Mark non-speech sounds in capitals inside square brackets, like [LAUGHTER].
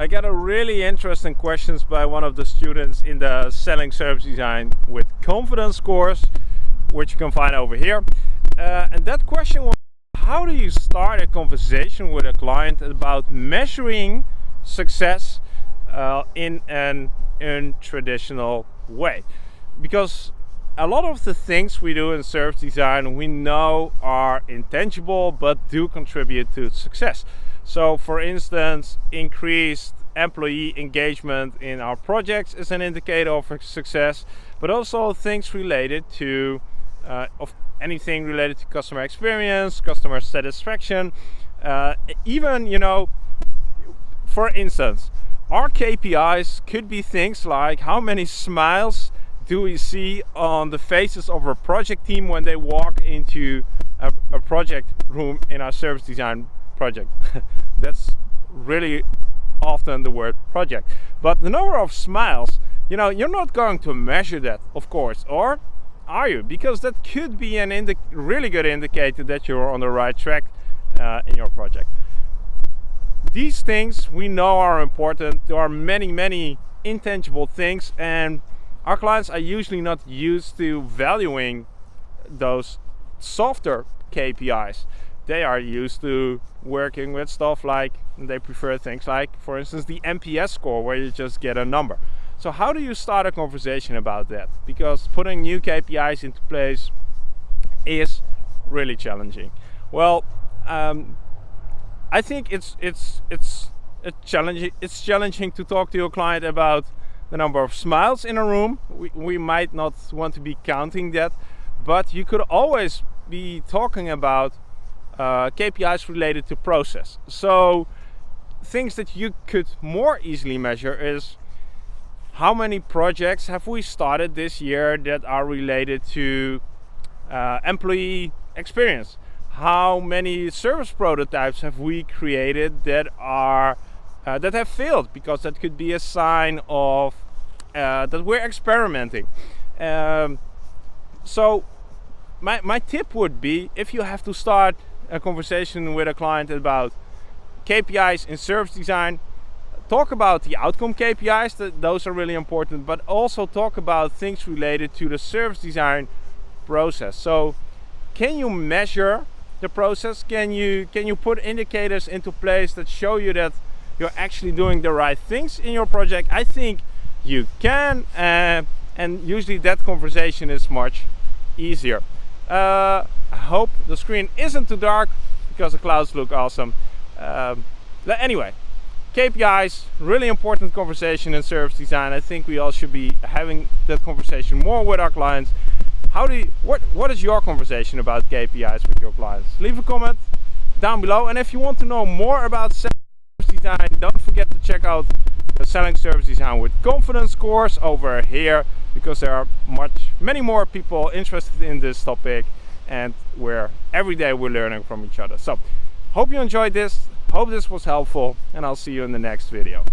I got a really interesting questions by one of the students in the selling service design with confidence scores, which you can find over here. Uh, and that question was, how do you start a conversation with a client about measuring success uh, in an untraditional way? Because a lot of the things we do in service design we know are intangible but do contribute to success. So for instance, increased employee engagement in our projects is an indicator of success, but also things related to uh, of anything related to customer experience, customer satisfaction, uh, even, you know, for instance, our KPIs could be things like how many smiles do we see on the faces of our project team when they walk into a, a project room in our service design project. [LAUGHS] That's really often the word project. But the number of smiles, you know, you're not going to measure that, of course, or are you? Because that could be an really good indicator that you're on the right track uh, in your project. These things we know are important. There are many, many intangible things and our clients are usually not used to valuing those softer KPIs. They are used to working with stuff like, they prefer things like, for instance, the NPS score, where you just get a number. So how do you start a conversation about that? Because putting new KPIs into place is really challenging. Well, um, I think it's it's it's a challenging it's challenging to talk to your client about the number of smiles in a room. We, we might not want to be counting that, but you could always be talking about uh, KPIs related to process. So things that you could more easily measure is how many projects have we started this year that are related to uh, employee experience? How many service prototypes have we created that are uh, that have failed because that could be a sign of uh, that we're experimenting. Um, so my, my tip would be if you have to start a conversation with a client about KPIs in service design, talk about the outcome KPIs, that those are really important, but also talk about things related to the service design process. So can you measure the process? Can you, can you put indicators into place that show you that you're actually doing the right things in your project, I think you can. Uh, and usually that conversation is much easier. Uh, I hope the screen isn't too dark because the clouds look awesome. Um, anyway, KPIs, really important conversation in service design. I think we all should be having that conversation more with our clients. How do you, what, what is your conversation about KPIs with your clients? Leave a comment down below. And if you want to know more about service design don't forget to check out the selling service design with confidence course over here because there are much many more people interested in this topic and where every day we're learning from each other. So hope you enjoyed this. Hope this was helpful and i'll see you in the next video